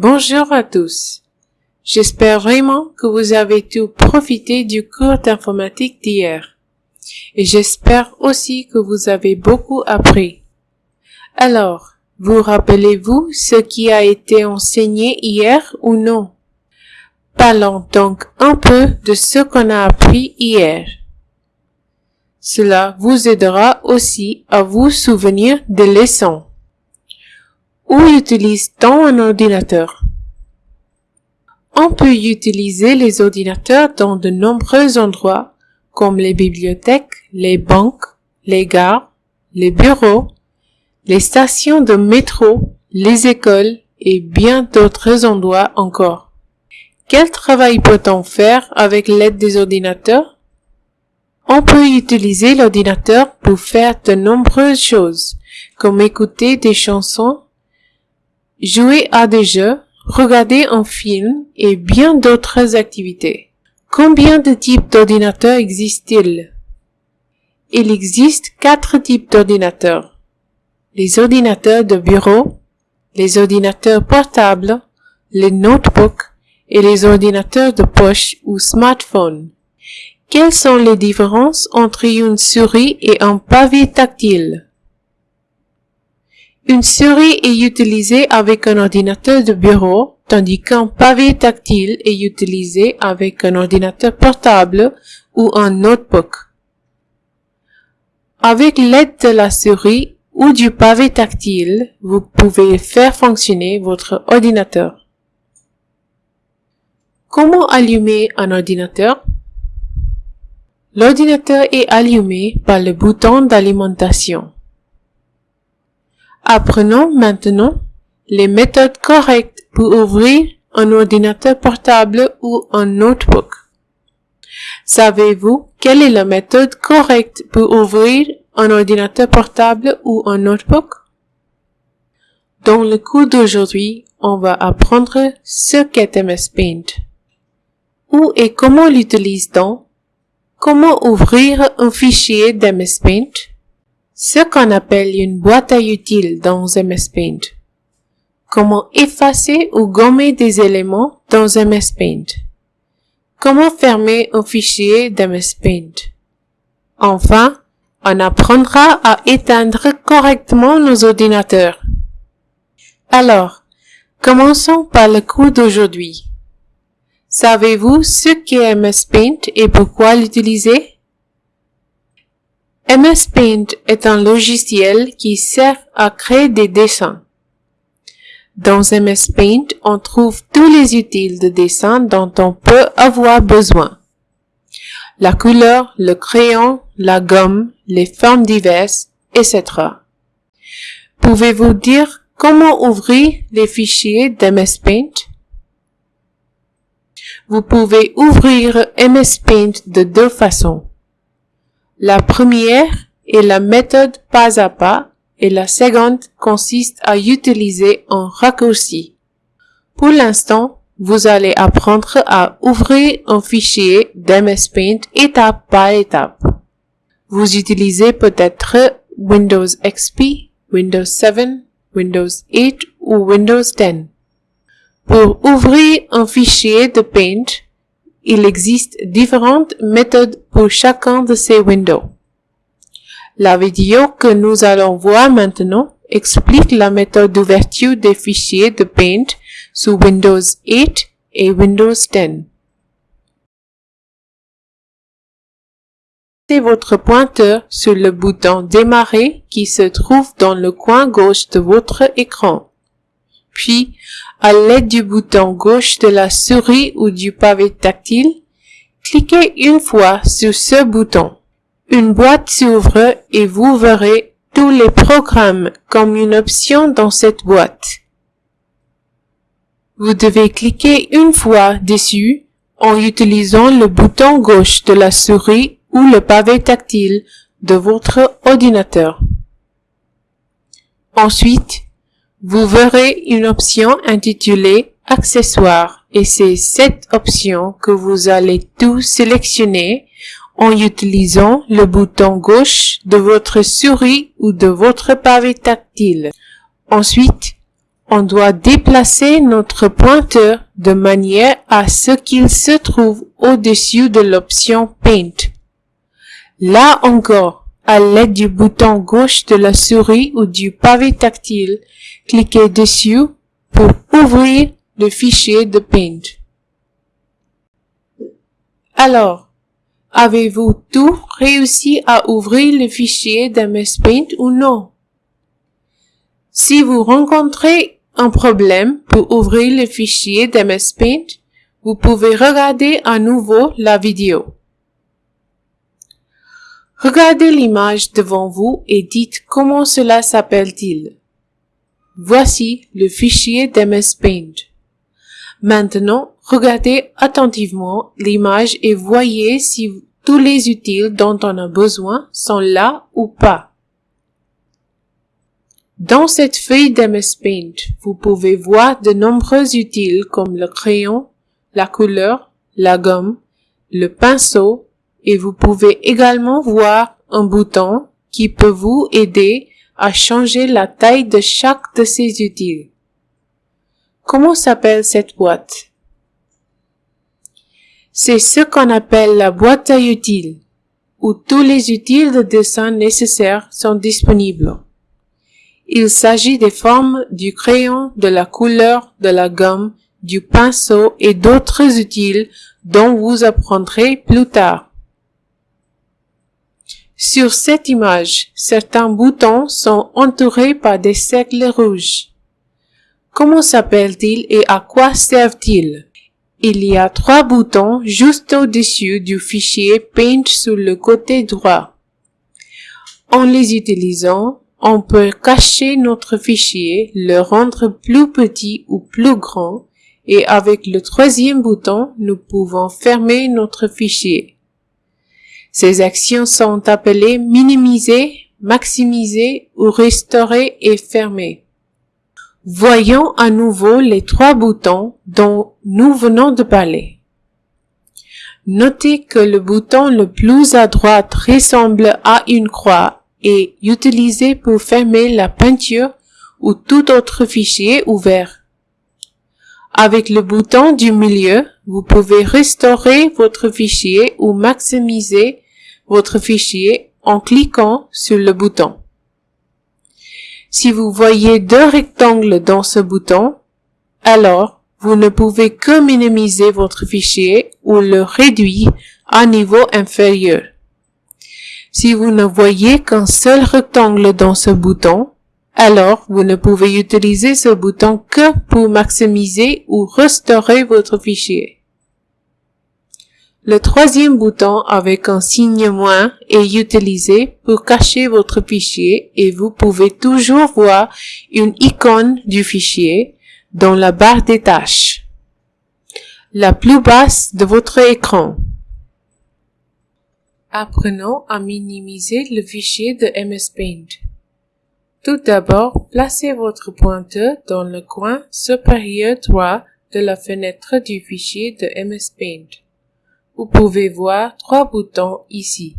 Bonjour à tous. J'espère vraiment que vous avez tout profité du cours d'informatique d'hier. Et j'espère aussi que vous avez beaucoup appris. Alors, vous rappelez-vous ce qui a été enseigné hier ou non? Parlons donc un peu de ce qu'on a appris hier. Cela vous aidera aussi à vous souvenir des leçons. Où utilise-t-on un ordinateur? On peut utiliser les ordinateurs dans de nombreux endroits comme les bibliothèques, les banques, les gares, les bureaux, les stations de métro, les écoles et bien d'autres endroits encore. Quel travail peut-on faire avec l'aide des ordinateurs? On peut utiliser l'ordinateur pour faire de nombreuses choses, comme écouter des chansons, jouer à des jeux, regarder un film et bien d'autres activités. Combien de types d'ordinateurs existent-ils? Il existe quatre types d'ordinateurs les ordinateurs de bureau, les ordinateurs portables, les notebooks et les ordinateurs de poche ou smartphone. Quelles sont les différences entre une souris et un pavé tactile? Une souris est utilisée avec un ordinateur de bureau, tandis qu'un pavé tactile est utilisé avec un ordinateur portable ou un notebook. Avec l'aide de la souris, ou du pavé tactile, vous pouvez faire fonctionner votre ordinateur. Comment allumer un ordinateur? L'ordinateur est allumé par le bouton d'alimentation. Apprenons maintenant les méthodes correctes pour ouvrir un ordinateur portable ou un notebook. Savez-vous quelle est la méthode correcte pour ouvrir un ordinateur portable ou un notebook? Dans le cours d'aujourd'hui, on va apprendre ce qu'est MS Paint. Où et comment l'utilise-t-on? Comment ouvrir un fichier d'MS Paint? Ce qu'on appelle une boîte à utile dans MS Paint. Comment effacer ou gommer des éléments dans MS Paint. Comment fermer un fichier d'MS Paint. Enfin, on apprendra à éteindre correctement nos ordinateurs. Alors, commençons par le cours d'aujourd'hui. Savez-vous ce qu'est MS Paint et pourquoi l'utiliser? MS Paint est un logiciel qui sert à créer des dessins. Dans MS Paint, on trouve tous les utiles de dessin dont on peut avoir besoin. La couleur, le crayon, la gomme, les formes diverses, etc. Pouvez-vous dire comment ouvrir les fichiers d'MS Paint? Vous pouvez ouvrir MS Paint de deux façons. La première est la méthode pas à pas et la seconde consiste à utiliser un raccourci. Pour l'instant, vous allez apprendre à ouvrir un fichier d'MS Paint étape par étape. Vous utilisez peut-être Windows XP, Windows 7, Windows 8 ou Windows 10. Pour ouvrir un fichier de Paint, il existe différentes méthodes pour chacun de ces windows. La vidéo que nous allons voir maintenant explique la méthode d'ouverture des fichiers de Paint sous Windows 8 et Windows 10. Mettez votre pointeur sur le bouton Démarrer qui se trouve dans le coin gauche de votre écran. Puis, à l'aide du bouton gauche de la souris ou du pavé tactile, cliquez une fois sur ce bouton. Une boîte s'ouvre et vous verrez tous les programmes comme une option dans cette boîte. Vous devez cliquer une fois dessus en utilisant le bouton gauche de la souris ou le pavé tactile de votre ordinateur. Ensuite, vous verrez une option intitulée Accessoires et c'est cette option que vous allez tout sélectionner en utilisant le bouton gauche de votre souris ou de votre pavé tactile. Ensuite, on doit déplacer notre pointeur de manière à ce qu'il se trouve au-dessus de l'option Paint. Là encore, à l'aide du bouton gauche de la souris ou du pavé tactile, cliquez dessus pour ouvrir le fichier de Paint. Alors, avez-vous tout réussi à ouvrir le fichier d'MS Paint ou non? Si vous rencontrez un problème pour ouvrir le fichier d'MS Paint, vous pouvez regarder à nouveau la vidéo. Regardez l'image devant vous et dites comment cela s'appelle-t-il. Voici le fichier d'MS Paint. Maintenant, regardez attentivement l'image et voyez si tous les utiles dont on a besoin sont là ou pas. Dans cette feuille d'MS Paint, vous pouvez voir de nombreux utiles comme le crayon, la couleur, la gomme, le pinceau, et vous pouvez également voir un bouton qui peut vous aider à changer la taille de chaque de ces utiles. Comment s'appelle cette boîte? C'est ce qu'on appelle la boîte à utiles, où tous les utiles de dessin nécessaires sont disponibles. Il s'agit des formes du crayon, de la couleur, de la gomme, du pinceau et d'autres utiles dont vous apprendrez plus tard. Sur cette image, certains boutons sont entourés par des cercles rouges. Comment s'appellent-ils et à quoi servent-ils? Il y a trois boutons juste au-dessus du fichier Paint sur le côté droit. En les utilisant, on peut cacher notre fichier, le rendre plus petit ou plus grand, et avec le troisième bouton, nous pouvons fermer notre fichier. Ces actions sont appelées minimiser, maximiser ou restaurer et fermer. Voyons à nouveau les trois boutons dont nous venons de parler. Notez que le bouton le plus à droite ressemble à une croix et utilisé pour fermer la peinture ou tout autre fichier ouvert. Avec le bouton du milieu, vous pouvez restaurer votre fichier ou maximiser votre fichier en cliquant sur le bouton. Si vous voyez deux rectangles dans ce bouton, alors vous ne pouvez que minimiser votre fichier ou le réduire à niveau inférieur. Si vous ne voyez qu'un seul rectangle dans ce bouton, alors vous ne pouvez utiliser ce bouton que pour maximiser ou restaurer votre fichier. Le troisième bouton avec un signe moins est utilisé pour cacher votre fichier et vous pouvez toujours voir une icône du fichier dans la barre des tâches, la plus basse de votre écran. Apprenons à minimiser le fichier de MS Paint. Tout d'abord, placez votre pointeur dans le coin supérieur droit de la fenêtre du fichier de MS Paint. Vous pouvez voir trois boutons ici.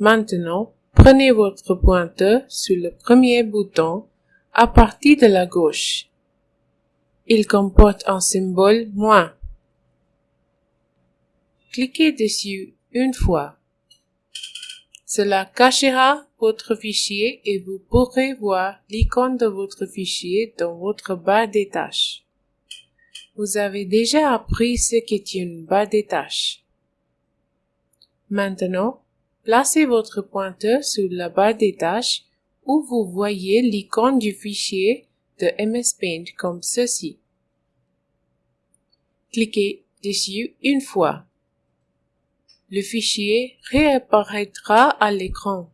Maintenant, prenez votre pointeur sur le premier bouton à partir de la gauche. Il comporte un symbole moins. Cliquez dessus une fois. Cela cachera votre fichier et vous pourrez voir l'icône de votre fichier dans votre barre des tâches. Vous avez déjà appris ce qu'est une barre des tâches. Maintenant, placez votre pointeur sur la barre des tâches où vous voyez l'icône du fichier de MS Paint comme ceci. Cliquez dessus une fois. Le fichier réapparaîtra à l'écran.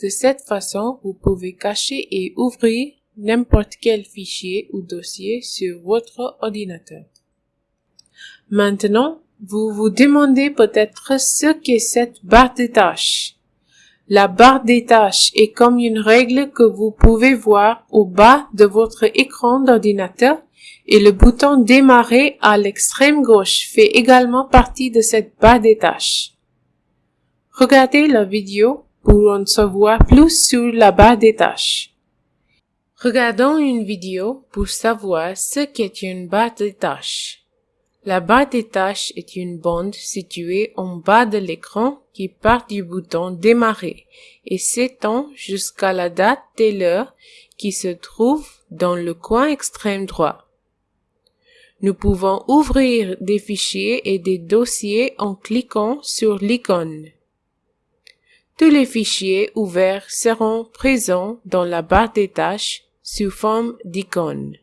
De cette façon, vous pouvez cacher et ouvrir n'importe quel fichier ou dossier sur votre ordinateur. Maintenant, vous vous demandez peut-être ce qu'est cette barre des tâches. La barre des tâches est comme une règle que vous pouvez voir au bas de votre écran d'ordinateur et le bouton démarrer à l'extrême gauche fait également partie de cette barre des tâches. Regardez la vidéo pour en savoir plus sur la barre des tâches. Regardons une vidéo pour savoir ce qu'est une barre des tâches. La barre des tâches est une bande située en bas de l'écran qui part du bouton Démarrer et s'étend jusqu'à la date et l'heure qui se trouve dans le coin extrême droit. Nous pouvons ouvrir des fichiers et des dossiers en cliquant sur l'icône. Tous les fichiers ouverts seront présents dans la barre des tâches sous forme d'icône.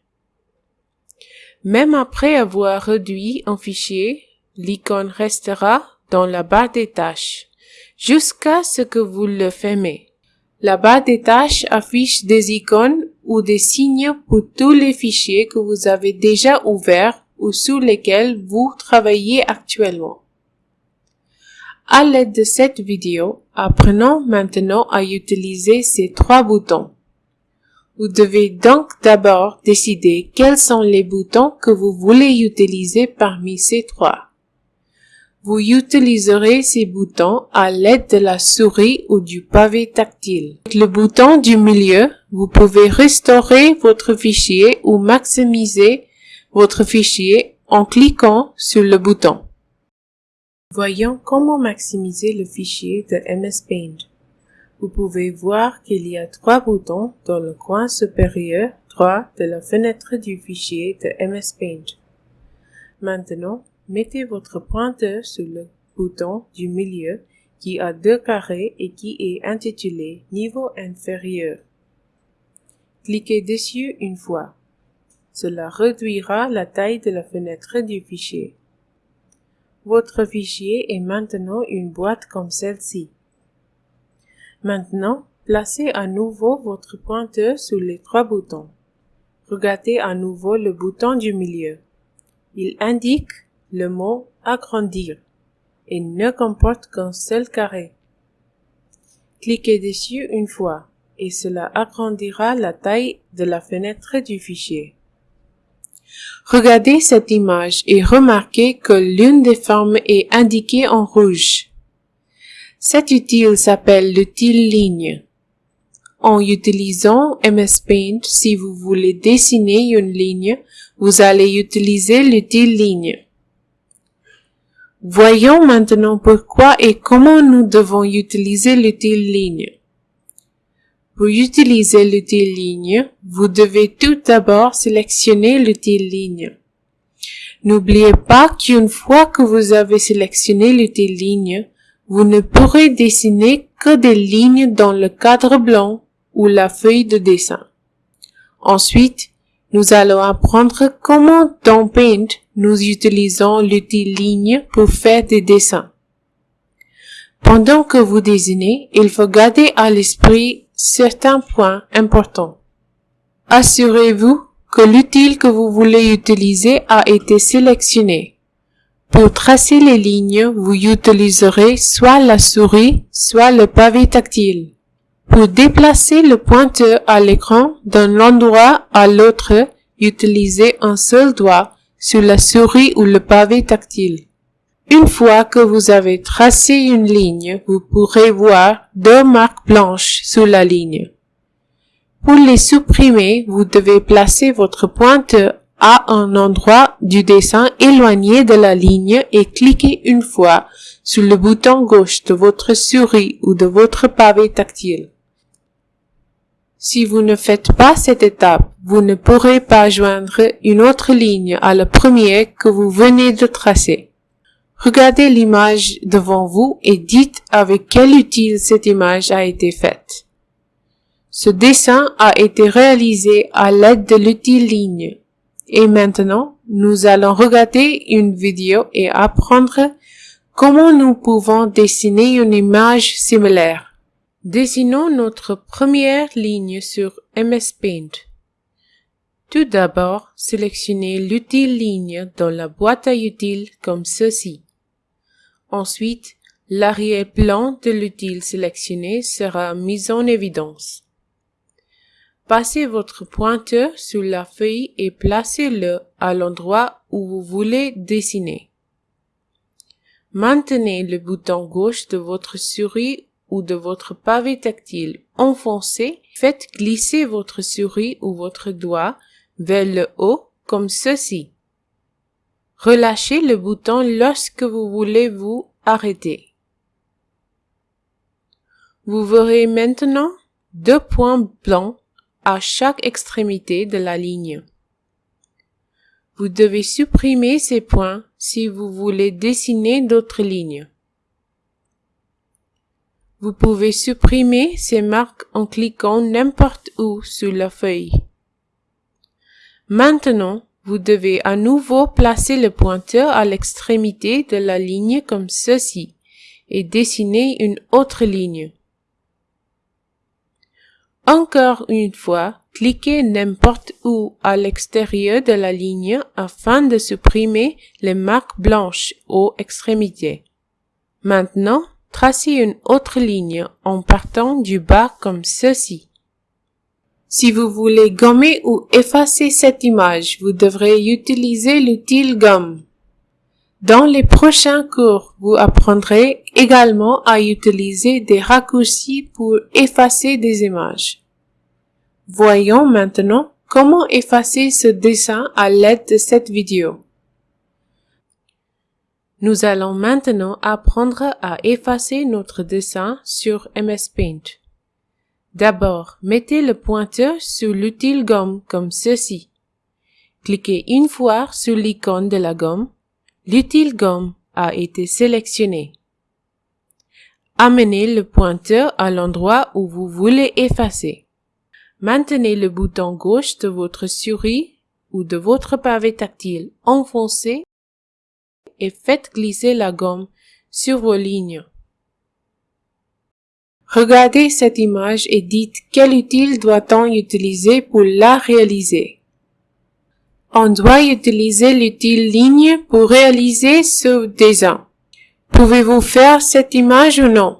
Même après avoir réduit un fichier, l'icône restera dans la barre des tâches jusqu'à ce que vous le fermez. La barre des tâches affiche des icônes ou des signes pour tous les fichiers que vous avez déjà ouverts ou sur lesquels vous travaillez actuellement. À l'aide de cette vidéo, apprenons maintenant à utiliser ces trois boutons. Vous devez donc d'abord décider quels sont les boutons que vous voulez utiliser parmi ces trois. Vous utiliserez ces boutons à l'aide de la souris ou du pavé tactile. Avec le bouton du milieu, vous pouvez restaurer votre fichier ou maximiser votre fichier en cliquant sur le bouton. Voyons comment maximiser le fichier de MS Paint. Vous pouvez voir qu'il y a trois boutons dans le coin supérieur droit de la fenêtre du fichier de MS Paint. Maintenant, mettez votre pointeur sur le bouton du milieu qui a deux carrés et qui est intitulé Niveau inférieur. Cliquez dessus une fois. Cela réduira la taille de la fenêtre du fichier. Votre fichier est maintenant une boîte comme celle-ci. Maintenant, placez à nouveau votre pointeur sur les trois boutons. Regardez à nouveau le bouton du milieu. Il indique le mot agrandir et ne comporte qu'un seul carré. Cliquez dessus une fois et cela agrandira la taille de la fenêtre du fichier. Regardez cette image et remarquez que l'une des formes est indiquée en rouge. Cet outil s'appelle l'outil ligne. En utilisant MS Paint, si vous voulez dessiner une ligne, vous allez utiliser l'outil ligne. Voyons maintenant pourquoi et comment nous devons utiliser l'outil ligne. Pour utiliser l'outil ligne, vous devez tout d'abord sélectionner l'outil ligne. N'oubliez pas qu'une fois que vous avez sélectionné l'outil ligne, vous ne pourrez dessiner que des lignes dans le cadre blanc ou la feuille de dessin. Ensuite, nous allons apprendre comment dans Paint nous utilisons l'outil ligne pour faire des dessins. Pendant que vous dessinez, il faut garder à l'esprit certains points importants. Assurez-vous que l'outil que vous voulez utiliser a été sélectionné. Pour tracer les lignes, vous utiliserez soit la souris, soit le pavé tactile. Pour déplacer le pointeur à l'écran d'un endroit à l'autre, utilisez un seul doigt sur la souris ou le pavé tactile. Une fois que vous avez tracé une ligne, vous pourrez voir deux marques blanches sur la ligne. Pour les supprimer, vous devez placer votre pointeur à un endroit du dessin éloigné de la ligne et cliquer une fois sur le bouton gauche de votre souris ou de votre pavé tactile. Si vous ne faites pas cette étape, vous ne pourrez pas joindre une autre ligne à la première que vous venez de tracer. Regardez l'image devant vous et dites avec quel outil cette image a été faite. Ce dessin a été réalisé à l'aide de l'outil ligne. Et maintenant, nous allons regarder une vidéo et apprendre comment nous pouvons dessiner une image similaire. Dessinons notre première ligne sur MS Paint. Tout d'abord, sélectionnez l'outil ligne dans la boîte à outils comme ceci. Ensuite, l'arrière-plan de l'outil sélectionné sera mis en évidence. Passez votre pointeur sur la feuille et placez-le à l'endroit où vous voulez dessiner. Maintenez le bouton gauche de votre souris ou de votre pavé tactile enfoncé, faites glisser votre souris ou votre doigt vers le haut comme ceci. Relâchez le bouton lorsque vous voulez vous arrêter. Vous verrez maintenant deux points blancs à chaque extrémité de la ligne. Vous devez supprimer ces points si vous voulez dessiner d'autres lignes. Vous pouvez supprimer ces marques en cliquant n'importe où sur la feuille. Maintenant, vous devez à nouveau placer le pointeur à l'extrémité de la ligne comme ceci et dessiner une autre ligne. Encore une fois, cliquez n'importe où à l'extérieur de la ligne afin de supprimer les marques blanches aux extrémités. Maintenant, tracez une autre ligne en partant du bas comme ceci. Si vous voulez gommer ou effacer cette image, vous devrez utiliser l'outil gomme. Dans les prochains cours, vous apprendrez également à utiliser des raccourcis pour effacer des images. Voyons maintenant comment effacer ce dessin à l'aide de cette vidéo. Nous allons maintenant apprendre à effacer notre dessin sur MS Paint. D'abord, mettez le pointeur sur l'outil gomme comme ceci. Cliquez une fois sur l'icône de la gomme. L'outil gomme a été sélectionné. Amenez le pointeur à l'endroit où vous voulez effacer. Maintenez le bouton gauche de votre souris ou de votre pavé tactile enfoncé et faites glisser la gomme sur vos lignes. Regardez cette image et dites quel outil doit-on utiliser pour la réaliser. On doit utiliser l'outil ligne pour réaliser ce dessin. Pouvez-vous faire cette image ou non?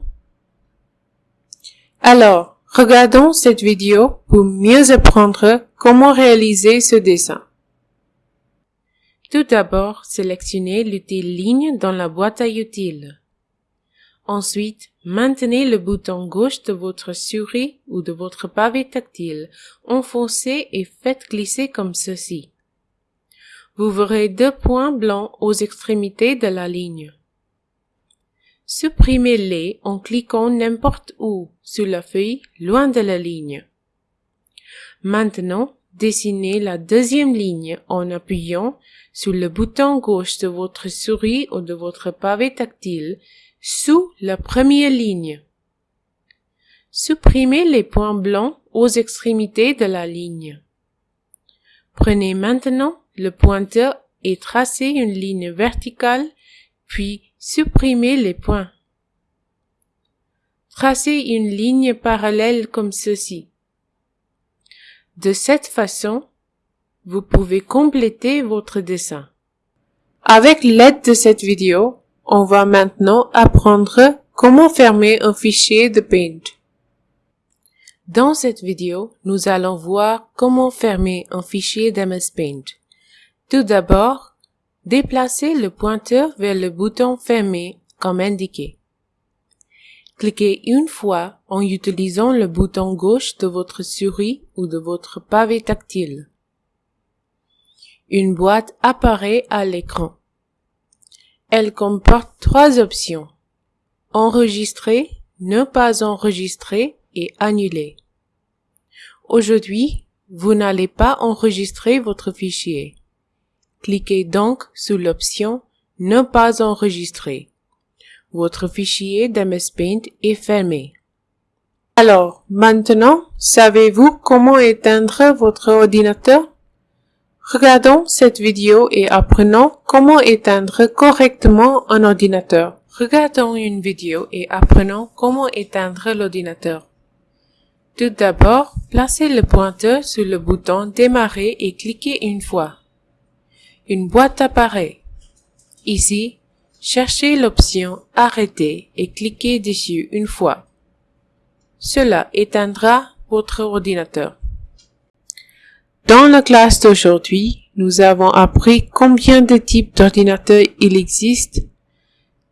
Alors, regardons cette vidéo pour mieux apprendre comment réaliser ce dessin. Tout d'abord, sélectionnez l'outil ligne dans la boîte à outils. Ensuite, maintenez le bouton gauche de votre souris ou de votre pavé tactile enfoncé et faites glisser comme ceci. Vous verrez deux points blancs aux extrémités de la ligne. Supprimez-les en cliquant n'importe où sur la feuille loin de la ligne. Maintenant, dessinez la deuxième ligne en appuyant sur le bouton gauche de votre souris ou de votre pavé tactile sous la première ligne. Supprimez les points blancs aux extrémités de la ligne. Prenez maintenant le pointeur et tracez une ligne verticale, puis supprimez les points. Tracez une ligne parallèle comme ceci. De cette façon, vous pouvez compléter votre dessin. Avec l'aide de cette vidéo, on va maintenant apprendre comment fermer un fichier de Paint. Dans cette vidéo, nous allons voir comment fermer un fichier d'MS Paint. Tout d'abord, déplacez le pointeur vers le bouton Fermer comme indiqué. Cliquez une fois en utilisant le bouton gauche de votre souris ou de votre pavé tactile. Une boîte apparaît à l'écran. Elle comporte trois options. Enregistrer, ne pas enregistrer et annuler. Aujourd'hui, vous n'allez pas enregistrer votre fichier. Cliquez donc sur l'option Ne pas enregistrer. Votre fichier d'MS Paint est fermé. Alors, maintenant, savez-vous comment éteindre votre ordinateur? Regardons cette vidéo et apprenons comment éteindre correctement un ordinateur. Regardons une vidéo et apprenons comment éteindre l'ordinateur. Tout d'abord, placez le pointeur sur le bouton Démarrer et cliquez une fois. Une boîte apparaît. Ici, cherchez l'option Arrêter et cliquez dessus une fois. Cela éteindra votre ordinateur. Dans la classe d'aujourd'hui, nous avons appris combien de types d'ordinateurs il existe,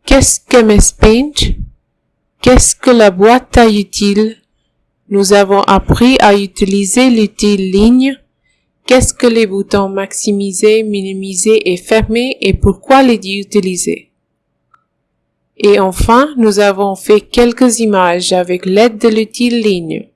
qu'est-ce que MS Paint, Qu'est-ce que la boîte à utile Nous avons appris à utiliser l'utile ligne. Qu'est-ce que les boutons maximiser, minimiser et fermer et pourquoi les utiliser? Et enfin, nous avons fait quelques images avec l'aide de l'utile ligne.